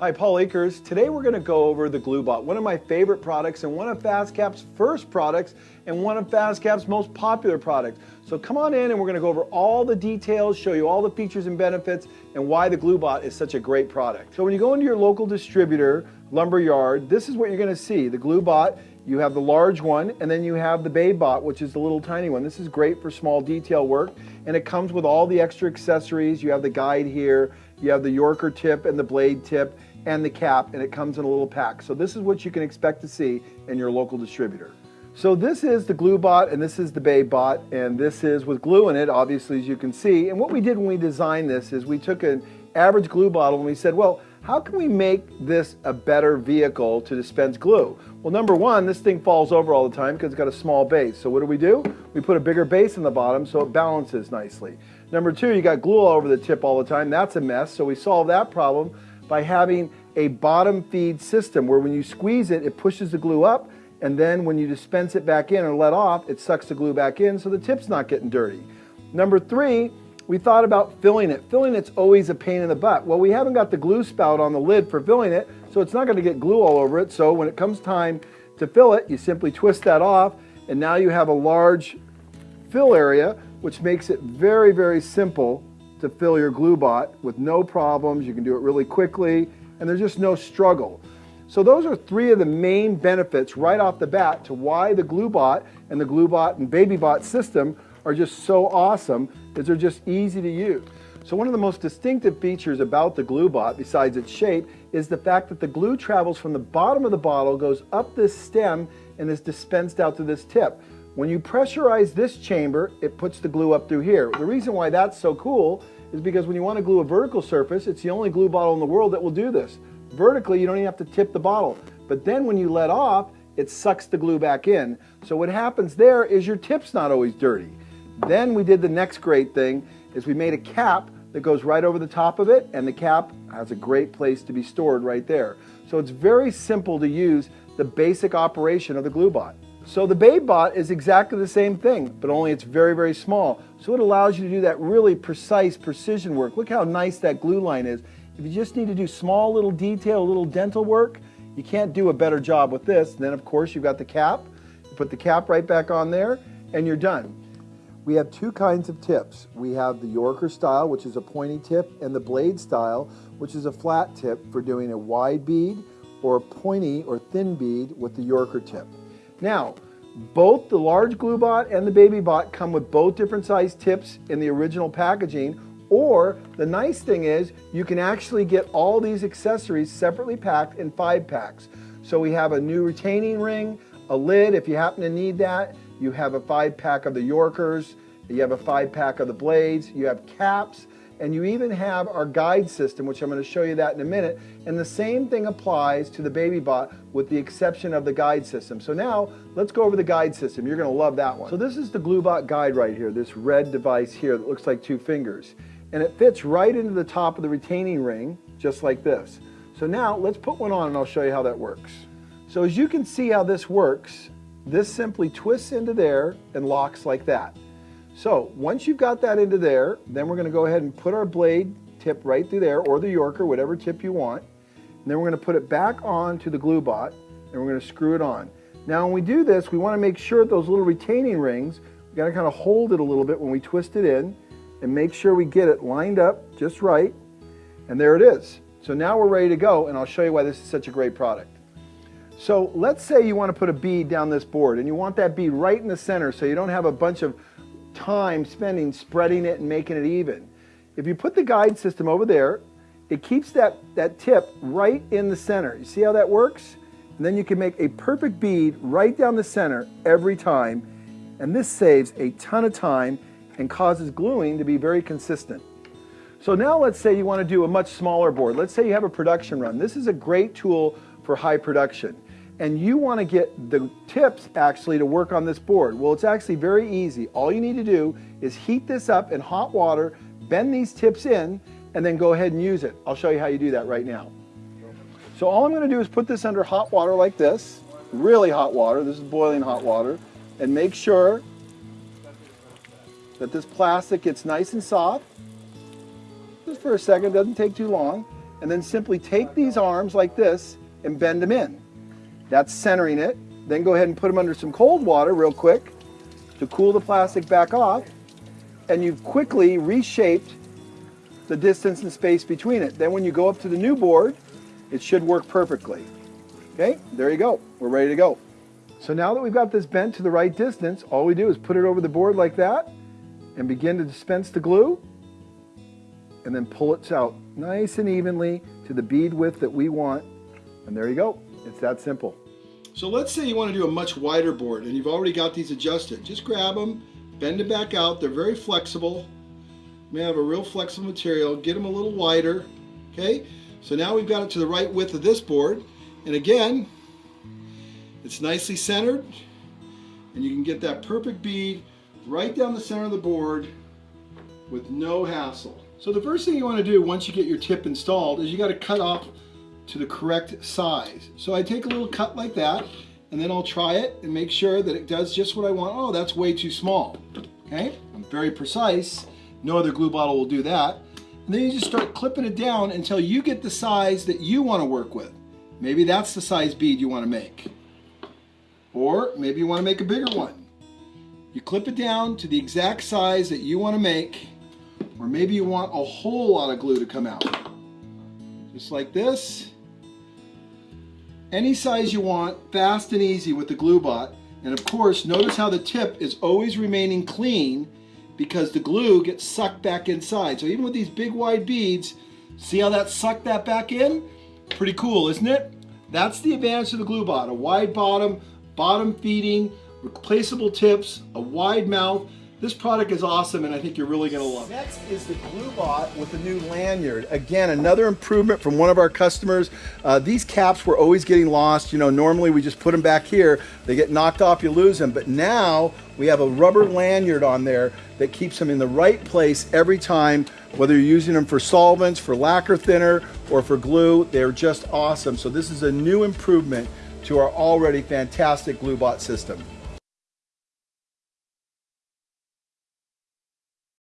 Hi, Paul Akers. Today we're going to go over the GlueBot, one of my favorite products and one of FastCap's first products and one of FastCap's most popular products. So come on in and we're going to go over all the details, show you all the features and benefits and why the GlueBot is such a great product. So when you go into your local distributor, lumber yard, this is what you're going to see. The GlueBot, you have the large one and then you have the BabyBot, which is the little tiny one. This is great for small detail work and it comes with all the extra accessories. You have the guide here, you have the Yorker tip and the blade tip and the cap and it comes in a little pack. So this is what you can expect to see in your local distributor. So this is the glue bot and this is the baby bot and this is with glue in it obviously as you can see. And what we did when we designed this is we took an average glue bottle and we said well how can we make this a better vehicle to dispense glue? Well number one this thing falls over all the time because it's got a small base. So what do we do? We put a bigger base in the bottom so it balances nicely. Number two you got glue all over the tip all the time. That's a mess. So we solve that problem by having a bottom feed system where when you squeeze it, it pushes the glue up and then when you dispense it back in or let off, it sucks the glue back in so the tip's not getting dirty. Number three, we thought about filling it. Filling it's always a pain in the butt. Well, we haven't got the glue spout on the lid for filling it, so it's not gonna get glue all over it. So when it comes time to fill it, you simply twist that off and now you have a large fill area, which makes it very, very simple to fill your glue bot with no problems. You can do it really quickly and there's just no struggle. So those are three of the main benefits right off the bat to why the GlueBot and the GlueBot and BabyBot system are just so awesome is they're just easy to use. So one of the most distinctive features about the GlueBot, besides its shape, is the fact that the glue travels from the bottom of the bottle, goes up this stem, and is dispensed out to this tip. When you pressurize this chamber, it puts the glue up through here. The reason why that's so cool is because when you want to glue a vertical surface, it's the only glue bottle in the world that will do this. Vertically, you don't even have to tip the bottle. But then when you let off, it sucks the glue back in. So what happens there is your tip's not always dirty. Then we did the next great thing, is we made a cap that goes right over the top of it, and the cap has a great place to be stored right there. So it's very simple to use the basic operation of the GlueBot. So the BabyBot is exactly the same thing, but only it's very, very small. So it allows you to do that really precise precision work. Look how nice that glue line is. If you just need to do small little detail, little dental work, you can't do a better job with this. And then of course you've got the cap. You put the cap right back on there and you're done. We have two kinds of tips. We have the Yorker style, which is a pointy tip, and the blade style, which is a flat tip for doing a wide bead or a pointy or thin bead with the Yorker tip. Now, both the large glue bot and the baby bot come with both different size tips in the original packaging, or the nice thing is you can actually get all these accessories separately packed in five packs. So we have a new retaining ring, a lid if you happen to need that, you have a five pack of the Yorkers, you have a five pack of the blades, you have caps, and you even have our guide system, which I'm going to show you that in a minute. And the same thing applies to the BabyBot with the exception of the guide system. So now let's go over the guide system. You're going to love that one. So this is the GlueBot guide right here, this red device here that looks like two fingers. And it fits right into the top of the retaining ring, just like this. So now let's put one on and I'll show you how that works. So as you can see how this works, this simply twists into there and locks like that. So once you've got that into there, then we're going to go ahead and put our blade tip right through there, or the Yorker, whatever tip you want. And then we're going to put it back on to the glue bot, and we're going to screw it on. Now when we do this, we want to make sure those little retaining rings, we got to kind of hold it a little bit when we twist it in, and make sure we get it lined up just right. And there it is. So now we're ready to go, and I'll show you why this is such a great product. So let's say you want to put a bead down this board, and you want that bead right in the center so you don't have a bunch of time spending spreading it and making it even. If you put the guide system over there, it keeps that, that tip right in the center. You see how that works? And then you can make a perfect bead right down the center every time. And this saves a ton of time and causes gluing to be very consistent. So now let's say you want to do a much smaller board. Let's say you have a production run. This is a great tool for high production and you want to get the tips actually to work on this board. Well, it's actually very easy. All you need to do is heat this up in hot water, bend these tips in, and then go ahead and use it. I'll show you how you do that right now. So all I'm going to do is put this under hot water like this, really hot water, this is boiling hot water, and make sure that this plastic gets nice and soft. Just for a second, doesn't take too long. and then simply take these arms like this and bend them in. That's centering it. Then go ahead and put them under some cold water real quick to cool the plastic back off. And you've quickly reshaped the distance and space between it. Then when you go up to the new board, it should work perfectly. Okay, there you go. We're ready to go. So now that we've got this bent to the right distance, all we do is put it over the board like that and begin to dispense the glue and then pull it out nice and evenly to the bead width that we want. And there you go. It's that simple. So let's say you want to do a much wider board and you've already got these adjusted. Just grab them, bend them back out. They're very flexible. You may have a real flexible material. Get them a little wider. Okay, so now we've got it to the right width of this board. And again, it's nicely centered and you can get that perfect bead right down the center of the board with no hassle. So the first thing you want to do once you get your tip installed is you got to cut off to the correct size. So I take a little cut like that and then I'll try it and make sure that it does just what I want. Oh, that's way too small. Okay, I'm very precise. No other glue bottle will do that. And then you just start clipping it down until you get the size that you want to work with. Maybe that's the size bead you want to make. Or maybe you want to make a bigger one. You clip it down to the exact size that you want to make, or maybe you want a whole lot of glue to come out. Just like this. Any size you want, fast and easy with the GlueBot. And of course, notice how the tip is always remaining clean because the glue gets sucked back inside. So even with these big wide beads, see how that sucked that back in? Pretty cool, isn't it? That's the advantage of the GlueBot, a wide bottom, bottom feeding, replaceable tips, a wide mouth. This product is awesome and I think you're really gonna love it. Next is the GlueBot with the new lanyard. Again, another improvement from one of our customers. Uh, these caps were always getting lost. You know, normally we just put them back here. They get knocked off, you lose them. But now we have a rubber lanyard on there that keeps them in the right place every time, whether you're using them for solvents, for lacquer thinner, or for glue. They're just awesome. So this is a new improvement to our already fantastic GlueBot system.